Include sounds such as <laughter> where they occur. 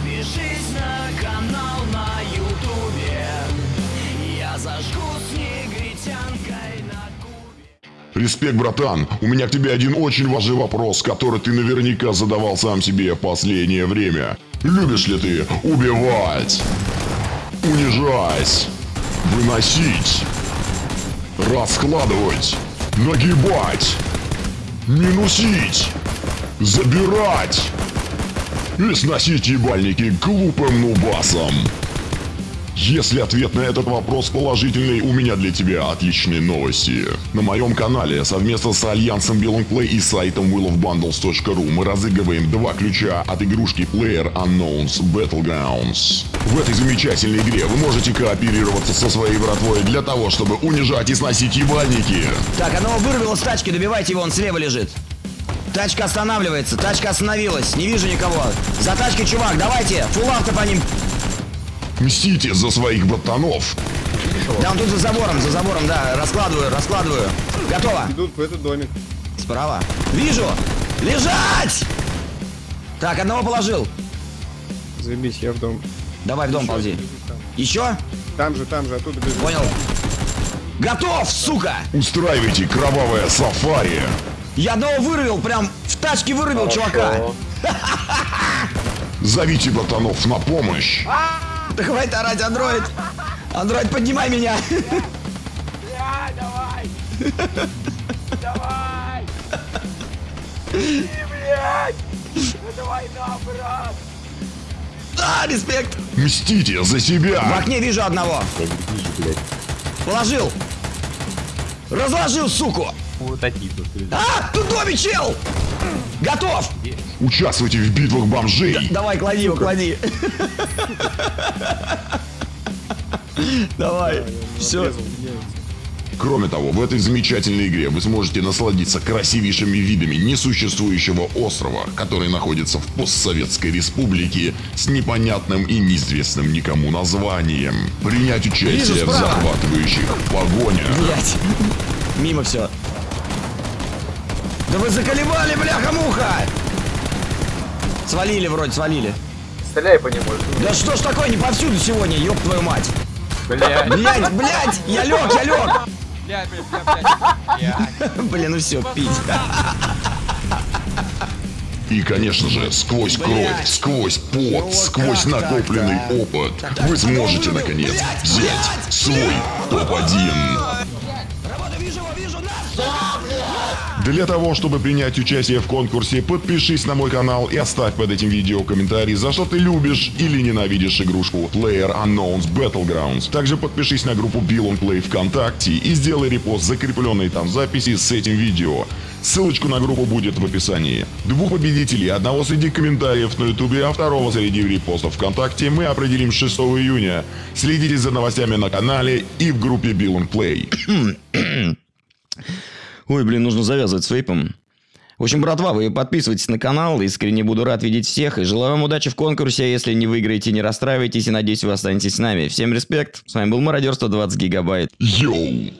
Подпишись на канал на ютубе. Я зажгу с негритянкой на кубе. Респект, братан. У меня к тебе один очень важный вопрос, который ты наверняка задавал сам себе в последнее время. Любишь ли ты убивать, унижать, выносить, раскладывать, нагибать, минусить, забирать и сносить ебальники глупым нубасом? Если ответ на этот вопрос положительный, у меня для тебя отличные новости. На моем канале совместно с альянсом Play и сайтом willofbundles.ru мы разыгрываем два ключа от игрушки Player Unknowns Battlegrounds. В этой замечательной игре вы можете кооперироваться со своей братвой для того, чтобы унижать и сносить ебальники. Так, оно вырвало с тачки, добивайте его, он слева лежит. Тачка останавливается, тачка остановилась, не вижу никого. За тачкой, чувак, давайте, фул авто по ним. Мстите за своих братанов. Да, он тут за забором, за забором, да, раскладываю, раскладываю. Готово. Идут в этот домик. Справа. Вижу! Лежать! Так, одного положил. Заебись, я в дом. Давай в дом Еще ползи. Еще? Там же, там же, оттуда бежит. Понял. Готов, сука! Устраивайте кровавое сафари. Я одного вырвал, прям в тачке вырвал чувака. <laughs> Зовите братанов на помощь. Да хватит орать, андроид. Андроид, поднимай меня. давай! Давай! И, блядь! Это война, брат! Да, респект. Мстите за В себя. окне вижу одного. Положил. Разложил, суку. Вот такие тут люди. А, тут доме чел. Готов. Участвуйте в битвах бомжей. Давай, клади его, клади. Давай. Все. Кроме того, в этой замечательной игре вы сможете насладиться красивейшими видами несуществующего острова, который находится в постсоветской республике с непонятным и неизвестным никому названием. Принять участие Вижу в захватывающих погонях. Блять. Мимо все. Да вы заколебали, бляха-муха! Свалили вроде, свалили. Стреляй по нему. Да что ж такое, не повсюду сегодня, ёб твою мать. Блядь, Блять, блять, я лег, я лег. блядь, блядь, блядь, блядь. <laughs> Блин, ну все, пить. И, конечно же, сквозь кровь, Блядь. сквозь пот, Ну, сквозь как накопленный так-то? опыт, Так, вы так, сможете, так, наконец, блядь, взять блядь, свой топ-1. Работа, вижу его, вижу, на! Для того, чтобы принять участие в конкурсе, подпишись на мой канал и оставь под этим видео комментарий, за что ты любишь или ненавидишь игрушку Player Unknowns Battlegrounds. Также подпишись на группу Bill on Play ВКонтакте и сделай репост закрепленной там записи с этим видео. Ссылочку на группу будет в описании. Двух победителей, одного среди комментариев на ютубе, а второго среди репостов ВКонтакте мы определим 6 июня. Следите за новостями на канале и в группе Bill on Play. <coughs> Ой, блин, нужно завязывать с вейпом. В общем, братва, вы подписывайтесь на канал, искренне буду рад видеть всех, и желаю вам удачи в конкурсе, а если не выиграете, не расстраивайтесь, и надеюсь, вы останетесь с нами. Всем респект, с вами был Мародерство 20 Гигабайт. Йоу!